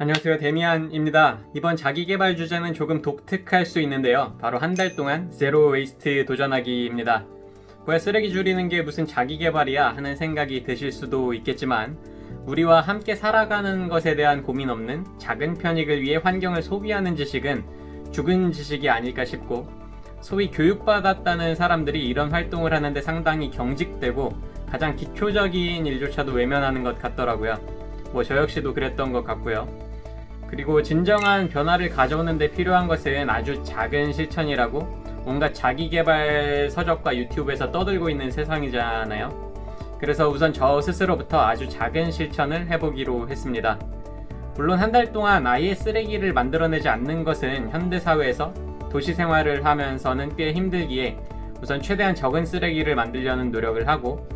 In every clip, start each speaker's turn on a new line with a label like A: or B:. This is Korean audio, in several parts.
A: 안녕하세요. 데미안입니다. 이번 자기개발 주제는 조금 독특할 수 있는데요. 바로 한 달 동안 zero waste 도전하기입니다. 뭐야 쓰레기 줄이는 게 무슨 자기개발이야 하는 생각이 드실 수도 있겠지만 우리와 함께 살아가는 것에 대한 고민 없는 작은 편익을 위해 환경을 소비하는 지식은 죽은 지식이 아닐까 싶고 소위 교육받았다는 사람들이 이런 활동을 하는데 상당히 경직되고 가장 기초적인 일조차도 외면하는 것 같더라고요. 뭐 저 역시도 그랬던 것 같고요 그리고 진정한 변화를 가져오는 데 필요한 것은 아주 작은 실천이라고 온갖 자기개발 서적과 유튜브에서 떠들고 있는 세상이잖아요. 그래서 우선 저 스스로부터 아주 작은 실천을 해보기로 했습니다. 물론 한 달 동안 아예 쓰레기를 만들어내지 않는 것은 현대사회에서 도시 생활을 하면서는 꽤 힘들기에 우선 최대한 적은 쓰레기를 만들려는 노력을 하고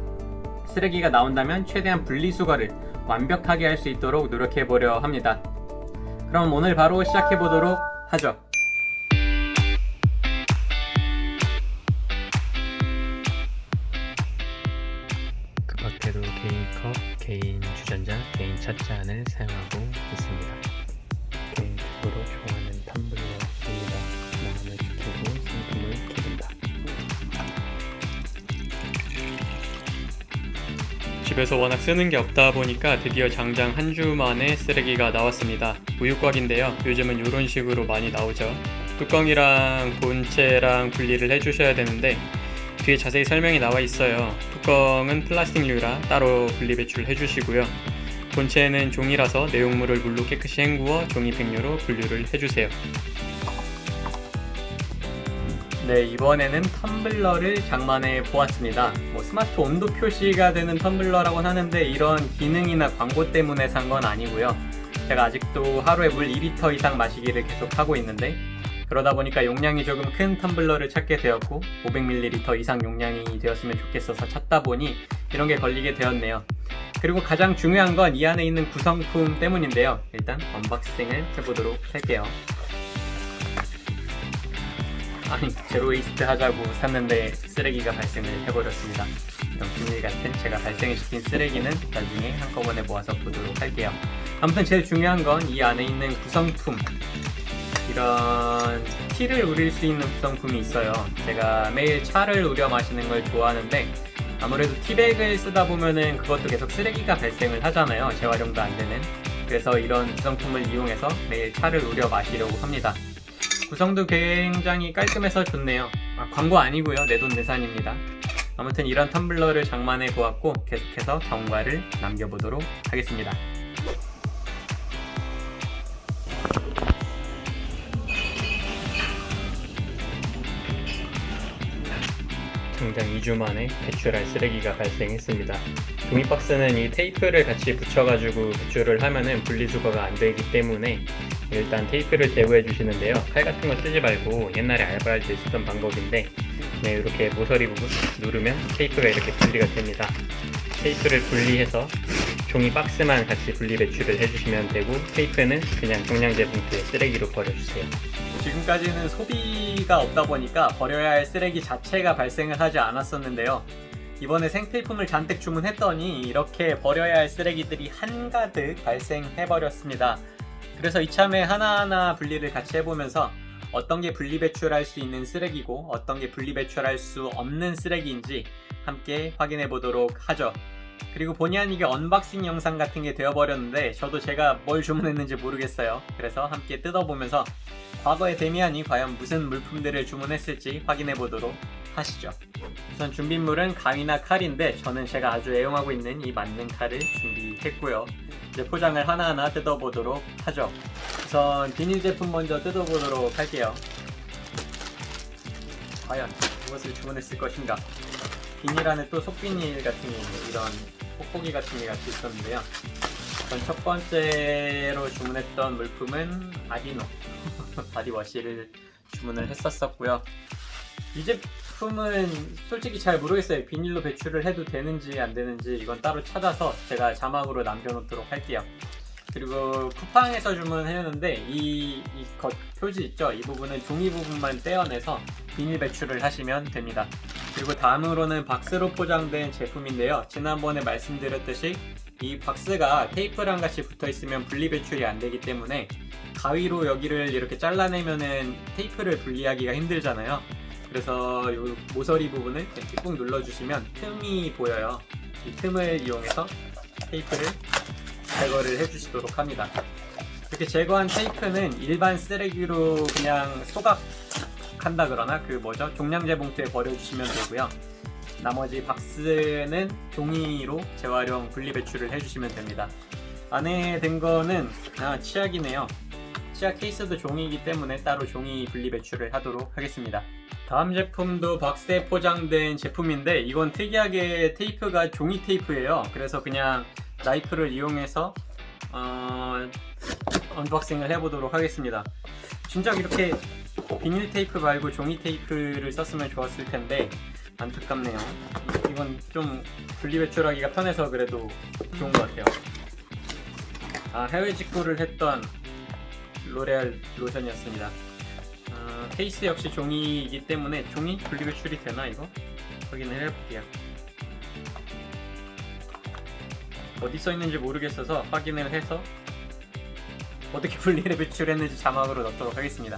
A: 쓰레기가 나온다면 최대한 분리수거를 완벽하게 할 수 있도록 노력해 보려 합니다. 그럼 오늘 바로 시작해 보도록 하죠. 그 밖에도 개인 컵, 개인 주전자, 개인 찻잔을 사용하고 있습니다. 개인적으로 좋아하는 텀블러 집에서 워낙 쓰는 게 없다 보니까 드디어 장장 한 주 만에 쓰레기가 나왔습니다. 우유곽인데요. 요즘은 이런 식으로 많이 나오죠. 뚜껑이랑 본체랑 분리를 해주셔야 되는데 뒤에 자세히 설명이 나와 있어요. 뚜껑은 플라스틱류라 따로 분리 배출을 해주시고요. 본체는 종이라서 내용물을 물로 깨끗이 헹구어 종이팩류로 분류를 해주세요. 네 이번에는 텀블러를 장만해 보았습니다. 뭐 스마트 온도 표시가 되는 텀블러라고 하는데 이런 기능이나 광고 때문에 산 건 아니고요. 제가 아직도 하루에 물 2리터 이상 마시기를 계속 하고 있는데 그러다 보니까 용량이 조금 큰 텀블러를 찾게 되었고 500ml 이상 용량이 되었으면 좋겠어서 찾다 보니 이런 게 걸리게 되었네요. 그리고 가장 중요한 건 이 안에 있는 구성품 때문인데요. 일단 unboxing을 해보도록 할게요 아니 zero waste 하자고 샀는데 쓰레기가 발생을 해버렸습니다. 이런 비닐 같은 제가 발생시킨 쓰레기는 나중에 한꺼번에 모아서 보도록 할게요. 아무튼 제일 중요한 건 이 안에 있는 구성품. 이런 티를 우릴 수 있는 구성품이 있어요. 제가 매일 차를 우려 마시는 걸 좋아하는데 아무래도 티백을 쓰다 보면은 그것도 계속 쓰레기가 발생을 하잖아요. 재활용도 안 되는. 그래서 이런 구성품을 이용해서 매일 차를 우려 마시려고 합니다 구성도 굉장히 깔끔해서 좋네요. 아, 광고 아니고요. 내돈내산입니다. 아무튼 이런 텀블러를 장만해 보았고 계속해서 경과를 남겨보도록 하겠습니다. 당장 2주 만에 배출할 쓰레기가 발생했습니다. 종이박스는 이 테이프를 같이 붙여가지고 배출을 하면은 분리수거가 안 되기 때문에 일단 테이프를 제거해 주시는데요. 칼 같은 거 쓰지 말고 옛날에 알바할 때 쓰던 방법인데 네, 이렇게 모서리 부분 누르면 테이프가 이렇게 분리가 됩니다. 테이프를 분리해서 종이 박스만 같이 분리 배출을 해주시면 되고 테이프는 그냥 종량제 봉투에 쓰레기로 버려주세요. 지금까지는 소비가 없다 보니까 버려야 할 쓰레기 자체가 발생을 하지 않았었는데요. 이번에 생필품을 잔뜩 주문했더니 이렇게 버려야 할 쓰레기들이 한가득 발생해버렸습니다. 그래서 이참에 하나하나 분리를 같이 해보면서 어떤 게 분리 배출할 수 있는 쓰레기고 어떤 게 분리 배출할 수 없는 쓰레기인지 함께 확인해 보도록 하죠. 그리고 본의 아니게 unboxing 영상 같은 게 되어버렸는데 저도 제가 뭘 주문했는지 모르겠어요. 그래서 함께 뜯어보면서 과거의 데미안이 과연 무슨 물품들을 주문했을지 확인해 보도록 하시죠. 우선 준비물은 가위나 칼인데 저는 제가 아주 애용하고 있는 이 만능 칼을 준비했고요. 이제 포장을 하나하나 뜯어보도록 하죠. 우선 비닐 제품 먼저 뜯어보도록 할게요. 과연 무엇을 주문했을 것인가? 비닐 안에 또 속비닐 같은 이런 뽁뽁이 같은 게 같이 있었는데요. 전첫 번째로 주문했던 물품은 아디노 바디워시를 주문을 했었었고요. 이 제품 은 솔직히 잘 모르겠어요. 비닐로 배출을 해도 되는지 안 되는지 이건 따로 찾아서 제가 자막으로 남겨놓도록 할게요. 그리고 쿠팡에서 주문했는데 이, 이 겉 표지 있죠? 이 부분은 종이 부분만 떼어내서 비닐 배출을 하시면 됩니다. 그리고 다음으로는 박스로 포장된 제품인데요. 지난번에 말씀드렸듯이 이 박스가 테이프랑 같이 붙어 있으면 분리 배출이 안 되기 때문에 가위로 여기를 이렇게 잘라내면은 테이프를 분리하기가 힘들잖아요. 그래서 이 모서리 부분을 이렇게 꾹 눌러주시면 틈이 보여요. 이 틈을 이용해서 테이프를 제거를 해주시도록 합니다. 이렇게 제거한 테이프는 일반 쓰레기로 그냥 소각한다 그러나 그 뭐죠? 종량제 봉투에 버려주시면 되고요. 나머지 박스는 종이로 재활용 분리 배출을 해주시면 됩니다. 안에 든 거는 아, 치약이네요. 치약 케이스도 종이이기 때문에 따로 종이 분리 배출을 하도록 하겠습니다. 다음 제품도 박스에 포장된 제품인데 이건 특이하게 테이프가 종이 테이프예요. 그래서 그냥 나이프를 이용해서 어, unboxing을 해보도록 하겠습니다. 진작 이렇게 비닐 테이프 말고 종이 테이프를 썼으면 좋았을 텐데 안타깝네요. 이건 좀 분리 배출하기가 편해서 그래도 좋은 것 같아요. 아 해외 직구를 했던 로레알 로션이었습니다. 어, 케이스 역시 종이이기 때문에 종이 분리 배출이 되나 이거? 확인을 해볼게요. 어디 써 있는지 모르겠어서 확인을 해서 어떻게 분리를 배출했는지 자막으로 넣도록 하겠습니다.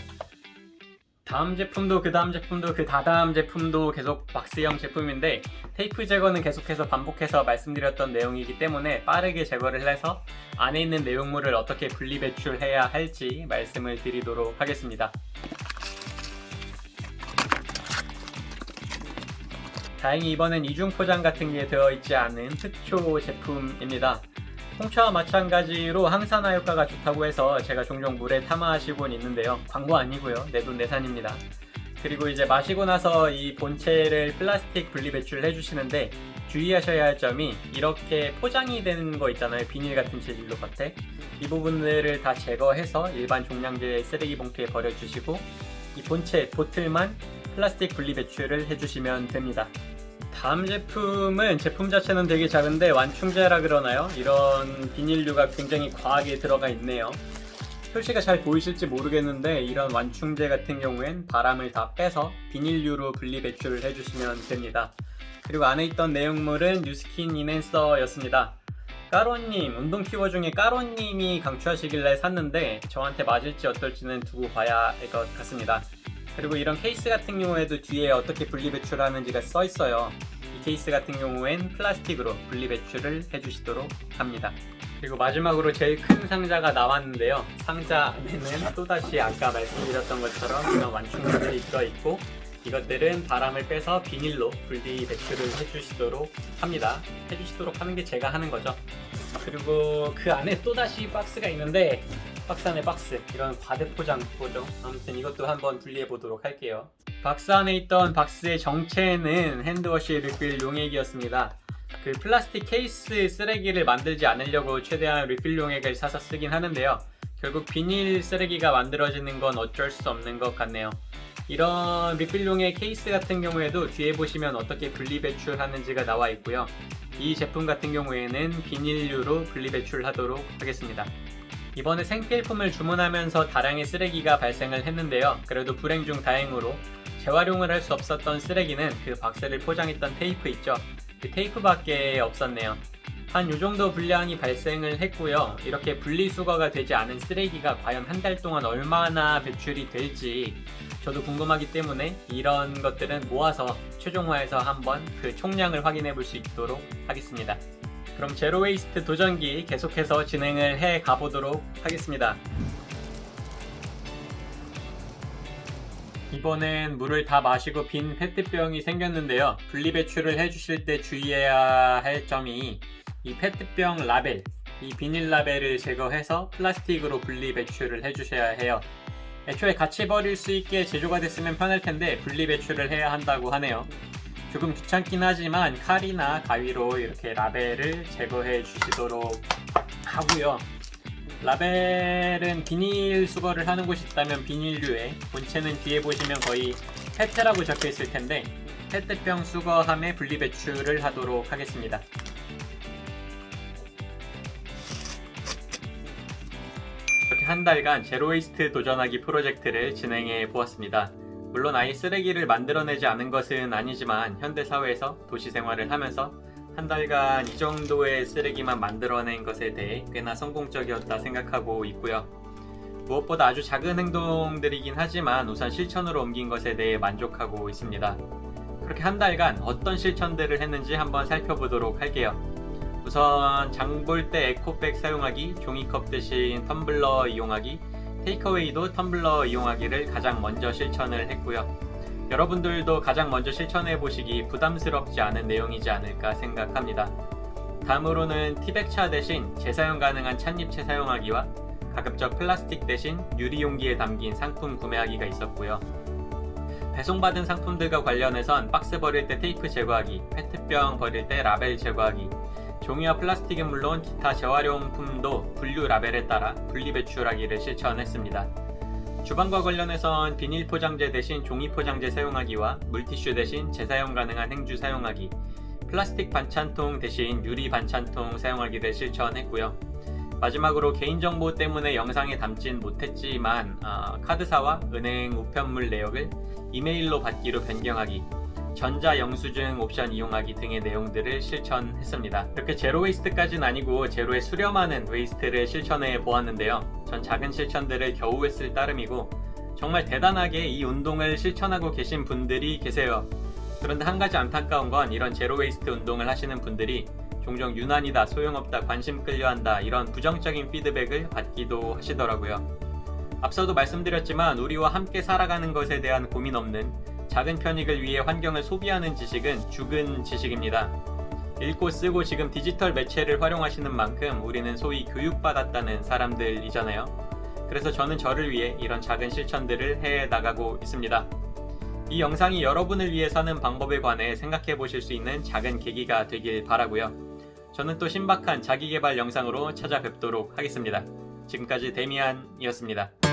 A: 다음 제품도 그 다음 제품도 그 다다음 제품도 계속 박스형 제품인데 테이프 제거는 계속해서 반복해서 말씀드렸던 내용이기 때문에 빠르게 제거를 해서 안에 있는 내용물을 어떻게 분리 배출해야 할지 말씀을 드리도록 하겠습니다. 다행히 이번엔 이중 포장 같은 게 되어 있지 않은 특초 제품입니다. 홍차와 마찬가지로 항산화 효과가 좋다고 해서 제가 종종 물에 타마하시곤 있는데요. 광고 아니고요. 내돈 내산입니다. 그리고 이제 마시고 나서 이 본체를 플라스틱 분리 배출을 해주시는데 주의하셔야 할 점이 이렇게 포장이 되는 거 있잖아요. 비닐 같은 재질로 겉에 이 부분들을 다 제거해서 일반 종량제 쓰레기 봉투에 버려주시고 이 본체 보틀만 플라스틱 분리 배출을 해주시면 됩니다. 다음 제품은 제품 자체는 되게 작은데 완충제라 그러나요? 이런 비닐류가 굉장히 과하게 들어가 있네요. 표시가 잘 보이실지 모르겠는데 이런 완충제 같은 경우엔 바람을 다 빼서 비닐류로 분리 배출을 해주시면 됩니다. 그리고 안에 있던 내용물은 뉴스킨 이넨서였습니다. 까로님, 운동 키워 중에 까로님이 강추하시길래 샀는데 저한테 맞을지 어떨지는 두고 봐야 할 것 같습니다. 그리고 이런 케이스 같은 경우에도 뒤에 어떻게 분리 배출하는지가 써 있어요. 이 케이스 같은 경우엔 플라스틱으로 분리 배출을 해주시도록 합니다. 그리고 마지막으로 제일 큰 상자가 나왔는데요. 상자 안에는 또다시 아까 말씀드렸던 것처럼 이런 완충물들이 들어있고 이것들은 바람을 빼서 비닐로 분리 배출을 해주시도록 합니다. 해주시도록 하는 게 제가 하는 거죠. 그리고 그 안에 또다시 박스가 있는데 박스 안에 박스 이런 과대포장 뭐죠 아무튼 이것도 한번 분리해 보도록 할게요. 박스 안에 있던 박스의 정체는 hand wash 리필 용액이었습니다. 그 플라스틱 케이스 쓰레기를 만들지 않으려고 최대한 리필 용액을 사서 쓰긴 하는데요. 결국 비닐 쓰레기가 만들어지는 건 어쩔 수 없는 것 같네요. 이런 리필용의 케이스 같은 경우에도 뒤에 보시면 어떻게 분리 배출하는지가 나와 있고요. 이 제품 같은 경우에는 비닐류로 분리 배출하도록 하겠습니다 이번에 생필품을 주문하면서 다량의 쓰레기가 발생을 했는데요. 그래도 불행 중 다행으로 재활용을 할 수 없었던 쓰레기는 그 박스를 포장했던 테이프 있죠. 그 테이프밖에 없었네요. 한 요정도 분량이 발생을 했고요. 이렇게 분리수거가 되지 않은 쓰레기가 과연 한 달 동안 얼마나 배출이 될지 저도 궁금하기 때문에 이런 것들은 모아서 최종화해서 한번 그 총량을 확인해 볼 수 있도록 하겠습니다. 그럼 zero waste 도전기 계속해서 진행을 해 가보도록 하겠습니다. 이번엔 물을 다 마시고 빈 페트병이 생겼는데요. 분리배출을 해주실 때 주의해야 할 점이 이 페트병 라벨, 이 비닐 라벨을 제거해서 플라스틱으로 분리배출을 해주셔야 해요. 애초에 같이 버릴 수 있게 제조가 됐으면 편할 텐데 분리배출을 해야 한다고 하네요. 조금 귀찮긴 하지만 칼이나 가위로 이렇게 라벨을 제거해 주시도록 하고요. 라벨은 비닐 수거를 하는 곳이 있다면 비닐류에 본체는 뒤에 보시면 거의 페트라고 적혀 있을 텐데 페트병 수거함에 분리배출을 하도록 하겠습니다. 이렇게 한 달간 제로웨이스트 도전하기 프로젝트를 진행해 보았습니다 물론 아예 쓰레기를 만들어내지 않은 것은 아니지만 현대사회에서 도시 생활을 하면서 한 달간 이 정도의 쓰레기만 만들어낸 것에 대해 꽤나 성공적이었다 생각하고 있고요. 무엇보다 아주 작은 행동들이긴 하지만 우선 실천으로 옮긴 것에 대해 만족하고 있습니다. 그렇게 한 달간 어떤 실천들을 했는지 한번 살펴보도록 할게요. 우선 장 볼 때 에코백 사용하기, 종이컵 대신 텀블러 이용하기, takeaway도 텀블러 이용하기를 가장 먼저 실천을 했고요. 여러분들도 가장 먼저 실천해 보시기 부담스럽지 않은 내용이지 않을까 생각합니다. 다음으로는 티백차 대신 재사용 가능한 찻잎체 사용하기와 가급적 플라스틱 대신 유리 용기에 담긴 상품 구매하기가 있었고요. 배송받은 상품들과 관련해선 박스 버릴 때 테이프 제거하기, 페트병 버릴 때 라벨 제거하기, 종이와 플라스틱은 물론 기타 재활용품도 분류 라벨에 따라 분리 배출하기를 실천했습니다. 주방과 관련해선 비닐 포장재 대신 종이 포장재 사용하기와 물티슈 대신 재사용 가능한 행주 사용하기, 플라스틱 반찬통 대신 유리 반찬통 사용하기를 실천했고요. 마지막으로 개인정보 때문에 영상에 담진 못했지만 어, 카드사와 은행 우편물 내역을 이메일로 받기로 변경하기, 전자 영수증 옵션 이용하기 등의 내용들을 실천했습니다. 이렇게 zero waste까지는 아니고 zero에 수렴하는 waste를 실천해 보았는데요. 전 작은 실천들을 겨우 했을 따름이고 정말 대단하게 이 운동을 실천하고 계신 분들이 계세요. 그런데 한 가지 안타까운 건 이런 zero waste 운동을 하시는 분들이 종종 유난이다, 소용없다, 관심 끌려한다 이런 부정적인 피드백을 받기도 하시더라고요. 앞서도 말씀드렸지만 우리와 함께 살아가는 것에 대한 고민 없는 작은 편익을 위해 환경을 소비하는 지식은 죽은 지식입니다. 읽고 쓰고 지금 디지털 매체를 활용하시는 만큼 우리는 소위 교육받았다는 사람들이잖아요. 그래서 저는 저를 위해 이런 작은 실천들을 해 나가고 있습니다. 이 영상이 여러분을 위해 사는 방법에 관해 생각해 보실 수 있는 작은 계기가 되길 바라고요. 저는 또 신박한 자기개발 영상으로 찾아뵙도록 하겠습니다. 지금까지 데미안이었습니다.